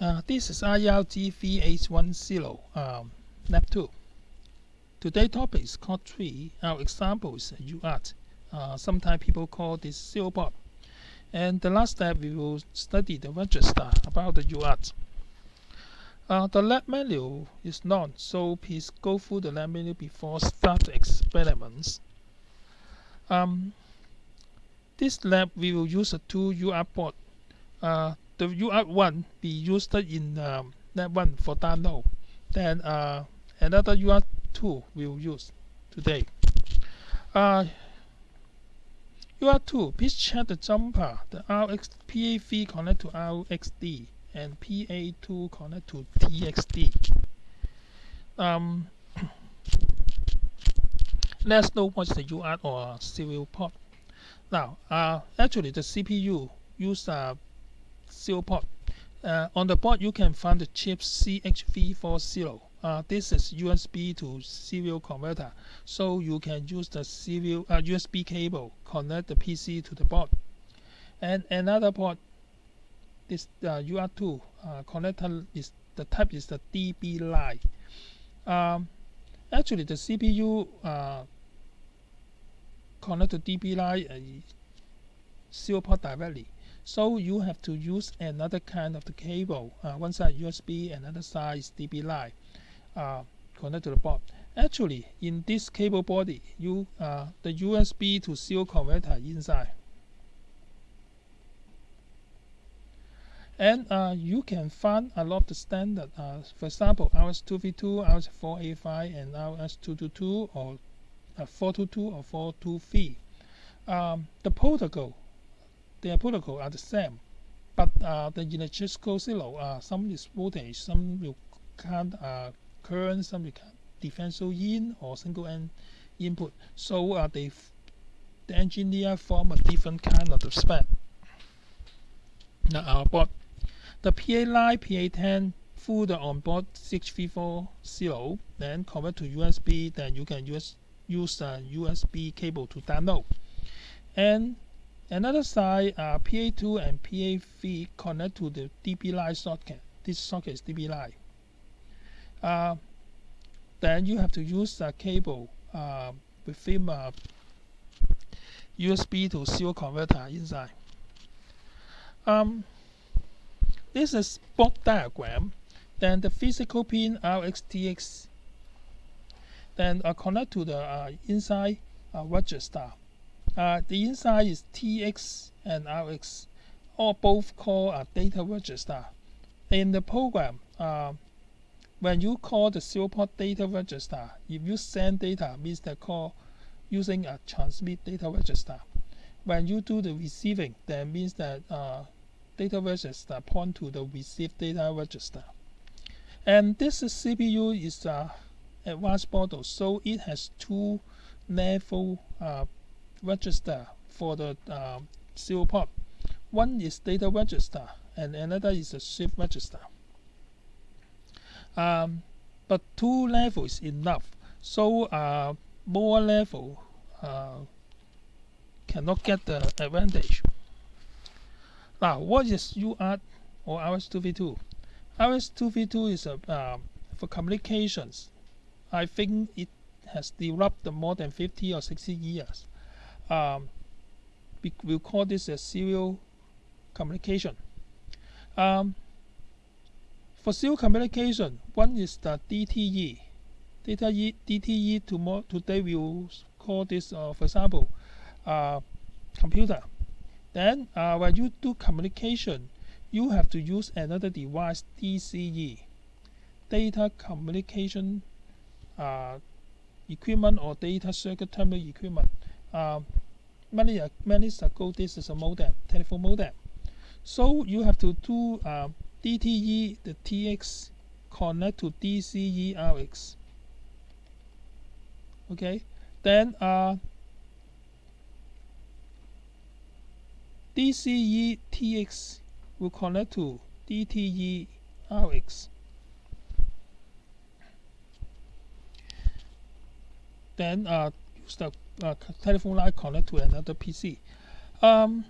Uh, this is IRG3810 um, Lab 2. Today's topic is called 3. Our example is UART. Uh, sometimes people call this serial port. And the last step we will study the register about the UART. Uh, the lab manual is long, so please go through the lab manual before start the experiments. Um, this lab we will use a two UART port. Uh, the UART1 be used in um, that one for download. Then uh, another UART2 we'll use today. Uh, UART2, please check the jumper. The RX PA3 connect to RXD and PA2 connect to TXD. Um, let's know what's the UART or serial port. Now, uh, actually the CPU use uh, serial port. Uh, on the board you can find the chip CH340. Uh, this is USB to serial converter, so you can use the serial uh, USB cable connect the PC to the board. And another port, this uh, UART2 uh, connector is the type is the DB9. Um, actually, the CPU uh, connect to DB9 uh, serial port directly. So you have to use another kind of the cable. Uh, one side USB, and another side DB9 uh, connect to the board. Actually, in this cable body, you uh, the USB to serial converter inside. And uh, you can find a lot of the standard, uh, for example, RS232, RS485, and RS222, or uh, 422 or 423. Um, the protocol their protocol are the same, but uh, the electrical signal, uh, some is voltage, some count uh, current, some will count differential in or single end input. So uh, they the engineer form a different kind of the spec. Now our board, the PA line PA10 through the onboard CH340, then convert to USB, then you can use use a USB cable to download. And Another side, uh, PA2 and PA3 connect to the DB9 socket. This socket is DB9. Uh, then you have to use a cable uh, within a USB to serial converter inside. Um, this is block diagram. Then the physical pin RXTX. Then uh, connect to the uh, inside uh, register. Uh, the inside is TX and RX, or both called a data register. In the program, uh, when you call the serial port data register, if you send data, means the call using a transmit data register. When you do the receiving, that means that uh, data register point to the receive data register. And this CPU is a advanced model, so it has two level uh, register for the uh, serial port. One is data register and another is a shift register. Um, but two levels enough. So uh, more level uh, cannot get the advantage. Now, what is UART or RS-232? RS-232 is a, uh, for communications. I think it has developed more than 50 or 60 years um, we, will call this a serial communication. Um, for serial communication, one is the DTE. Data e, DTE tomorrow, today we will call this, uh, for example, uh, computer. Then uh, when you do communication, you have to use another device, DCE, data communication uh, equipment or data circuit terminal equipment. Uh, many many years ago this is a modem telephone modem. So you have to do uh, DTE the TX connect to DCE RX okay? Then uh, DCE TX will connect to DTE RX then uh, the uh, telephone line connect to another PC. Um,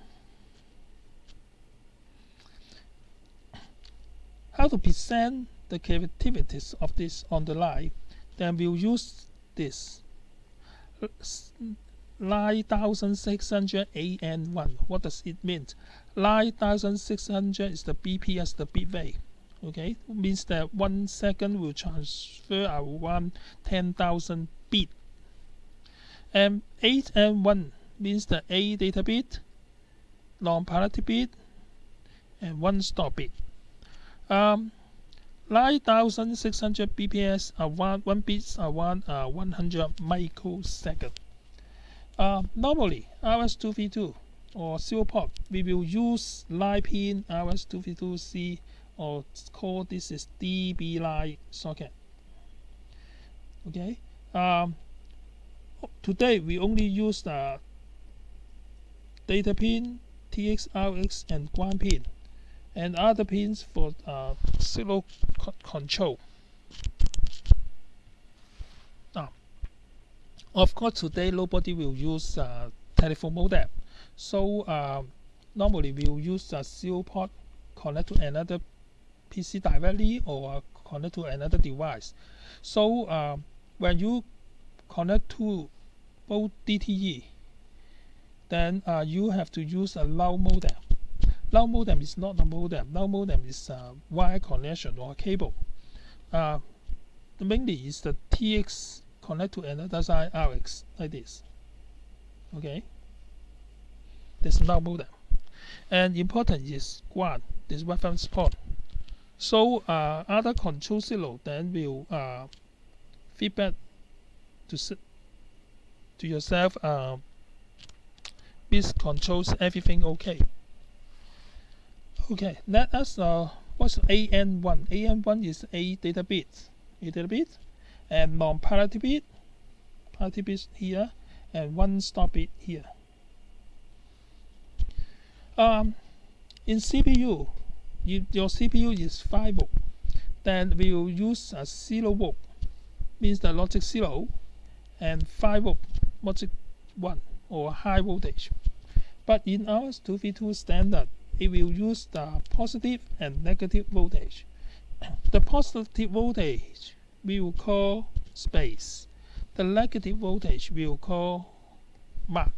how to present the capabilities of this on the line, then we'll use this 9600 8N1. What does it mean? 9600 is the BPS, the bit rate. Okay, means that one second will transfer around 10,000 bit. And 8 and 1 means the A data bit, non-parity bit, and one stop bit. Um, 9600 bps around 1 bits around uh, 100 microsecond. Uh, normally, RS-232 or serial port, we will use line pin RS-232C or call this is DB9 socket. Okay. Um, today we only use the data pin, TX, RX, and ground pin, and other pins for uh, signal control. Now, of course, today nobody will use uh, telephone modem, so uh, normally we will use a serial port connect to another PC directly or connect to another device. So uh, when you connect to both DTE, then uh, you have to use a null modem. Null modem is not a modem. Null modem is a wire connection or cable. Uh, mainly is the TX connect to another side RX like this. Okay. There's no modem. And important is one, this reference port. So uh, other control signal then will uh, feedback to to yourself. Uh, this controls everything okay. Okay, let us uh, what's 8N1? 8N1 is a data bit, a data bit, and non-parity bit, parity bit here, and one stop bit here. Um, in CPU, if your CPU is 5 volt, then we will use a 0 volt, means the logic 0, and 5 volt, logic 1, or high voltage. But in our 2V2 standard, it will use the positive and negative voltage. The positive voltage we will call space. The negative voltage we will call mark.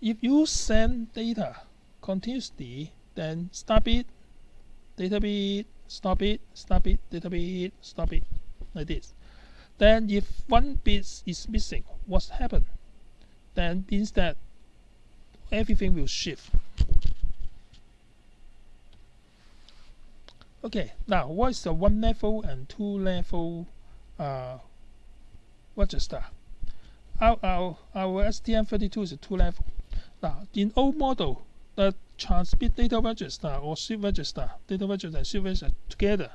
If you send data continuously, then stop it, data bit, stop it, stop it, data bit, stop it, like this. Then if one bit is missing, what's happened? Then means that everything will shift. Okay, now what is the one level and two level uh, register? Our, our, our STM32 is a two level. Now, in old model, the transmit data register or shift register, data register and shift register together,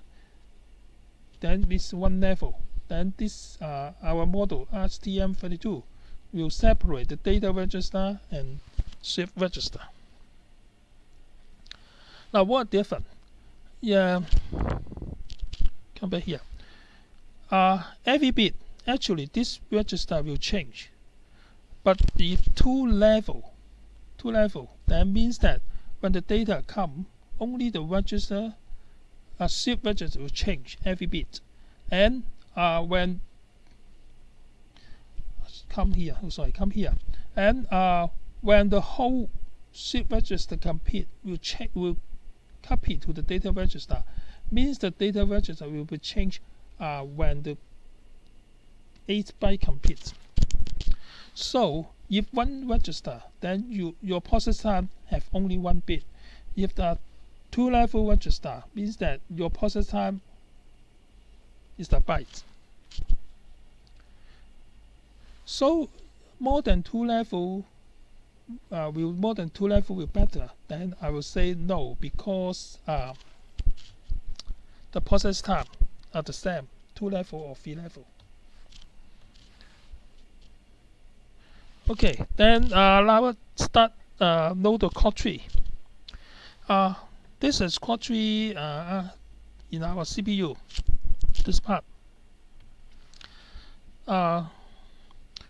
then it's one level. Then this uh, our model STM32 will separate the data register and shift register. Now what different? Yeah, come back here. Uh, every bit, actually this register will change. But if two level two level. That means that when the data come, only the register, a shift register will change every bit. And uh, when come here, oh, sorry, come here, and uh, when the whole shift register complete, will check will copy to the data register. Means the data register will be changed uh, when the 8 byte completes. So if one register, then you, your process time have only one bit. If the two level register, means that your process time is the byte. So more than two level uh, will more than two level will better, then I will say no because uh, the process time are the same, two level or three level. Okay, then uh, now start uh, the clock tree. Uh, this is clock tree uh, in our CPU, this part. Uh,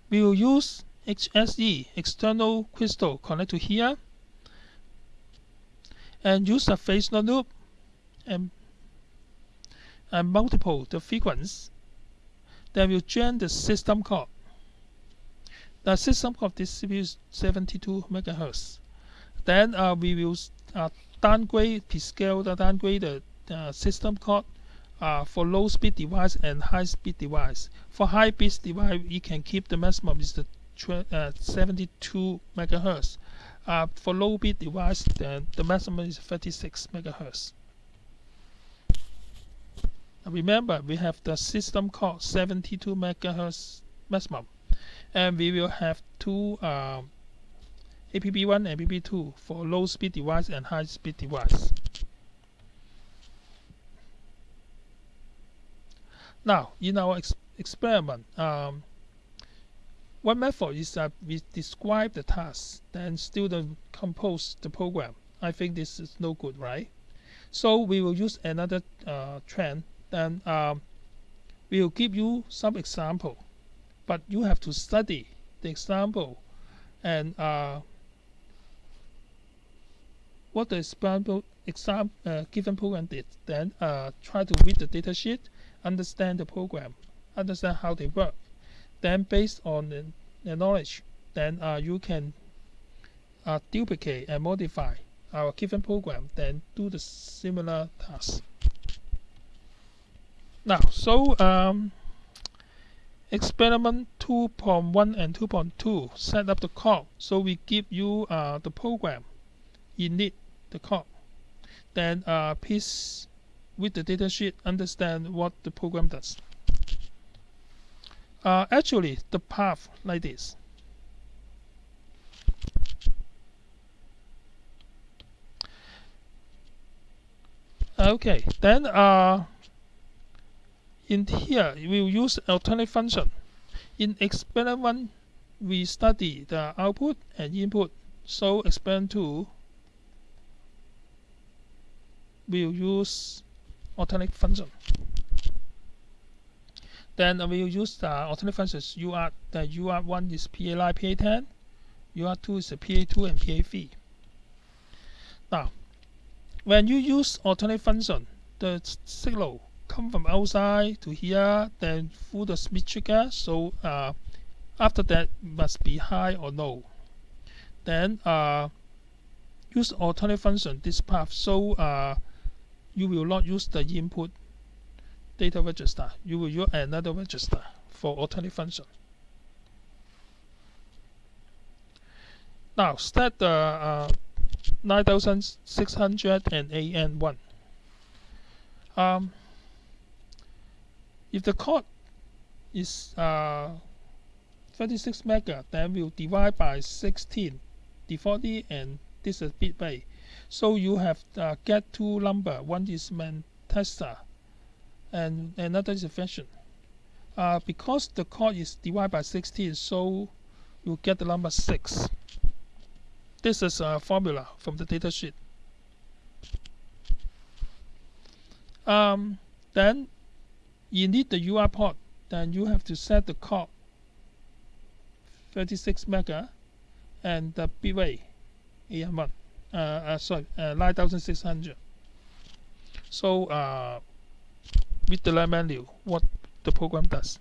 we will use HSE, external crystal, connect to here. and use a phase loop and, and multiple the frequency then we'll join the system clock. The system clock this CPU is 72 megahertz. Then uh, we will uh, downgrade, scale the downgrade the uh, system clock uh, for low speed device and high speed device. For high speed device, you can keep the maximum is the uh, 72 megahertz. Uh, for low speed device, then the maximum is 36 megahertz. Remember, we have the system clock 72 megahertz maximum, and we will have two um, APB1 and APB2 for low speed device and high speed device. Now, in our ex experiment, um, one method is that we describe the task, then student compose the program. I think this is no good, right? So we will use another uh, trend then um, we will give you some example but you have to study the example and uh, what the example exam uh, given program did then uh, try to read the data sheet understand the program understand how they work. Then based on the, the knowledge then uh, you can uh, duplicate and modify our given program then do the similar task. Now, so um, experiment 2.1 and 2.2 set up the code. So we give you uh, the program. Init the code. Then uh, please with the datasheet understand what the program does. Uh, actually, the path like this. Okay, then uh, in here, we will use alternate function. In experiment 1, we study the output and input. So experiment 2, we will use alternate function. Then we will use the alternate functions UR. The UR1 is PA9, PA10. UR2 is PA2 and PA3. Now, when you use alternate function, the signal come from outside to here then through the Schmitt trigger so uh, after that must be high or low then uh, use alternate function this path so uh, you will not use the input data register. You will use another register for alternate function. Now start the uh, 9600 and 8N1 um, if the code is uh, 36 mega, then we'll divide by 16, defaultly, and this is bit by. So you have uh, get two number. One is main tester, and another is function. Uh, because the code is divided by 16, so you get the number 6. This is a formula from the datasheet. Um, then you need the UART port then you have to set the code 36 mega and the bitrate 8N1 uh, uh, sorry uh, 9600 so uh, with the line menu what the program does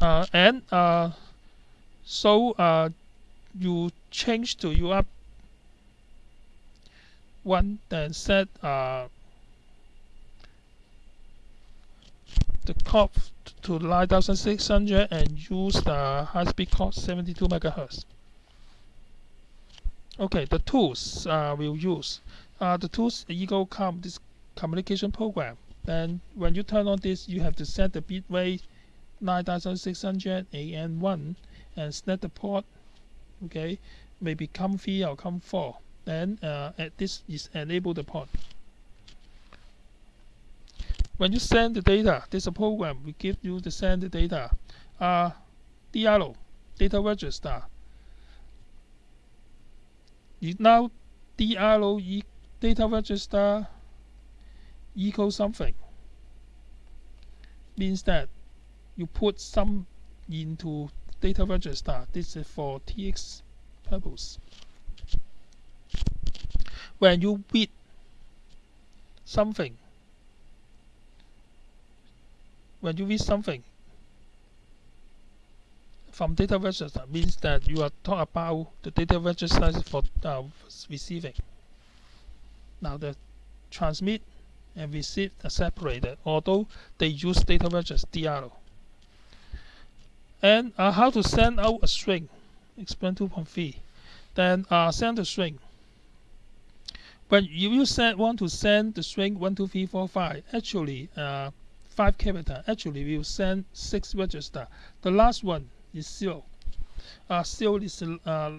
uh, and uh, so uh, you change to UART one then set uh, the clock to 9600 and use the high-speed clock 72 megahertz. Okay, the tools uh, we'll use. Uh, the tools EagleCom this communication program. Then when you turn on this, you have to set the bit rate 9600 8N1 and set the port. Okay, maybe COM3 or COM4. Then uh, this is enable the port when you send the data, a program we give you the send the data. Uh, data register. Now DRO e data register equal something means that you put some into data register. This is for TX purpose. when you read something when you read something from data register means that you are talking about the data register for uh, receiving. Now the transmit and receive are separated, although they use data register DRO. And uh, how to send out a string, explain 2.3. Then uh, send the string. If you want to send the string 1, 2, 3, 4, 5, actually uh, 5 character, actually we will send 6 register. The last one is zero. Uh, zero is uh,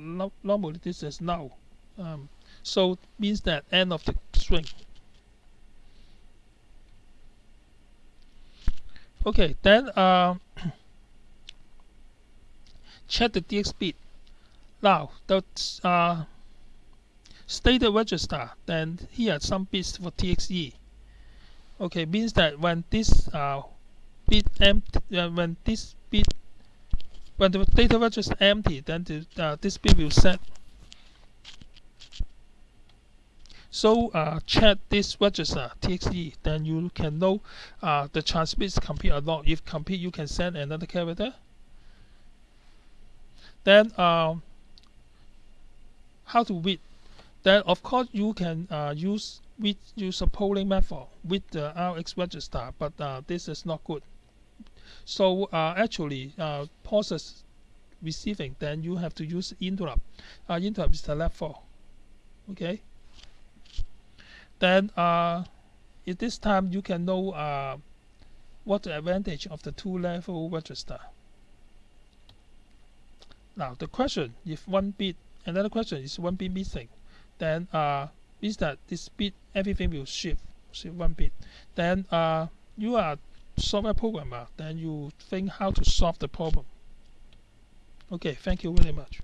normally this is null. Um, so means that end of the string. Okay, then uh, check the DX bit. Now the uh, stated register, then here some bits for TXE. Okay, means that when this uh, bit empty, uh, when this bit when the data register is empty, then the, uh, this bit will set. So uh, check this register TXE, then you can know uh, the transmit is complete or not. If complete, you can send another character. Then um, how to read? Then of course you can uh, use with use a polling method with the RX register, but uh, this is not good. So uh, actually, uh, process receiving, then you have to use interrupt. Uh, interrupt is the level. Okay. Then uh, at this time you can know uh, what the advantage of the two level register. Now the question, if one bit, another question is one bit missing, then uh, means that this bit everything will shift, shift one bit. Then uh, you are software programmer, uh, then you think how to solve the problem. Okay, thank you very much.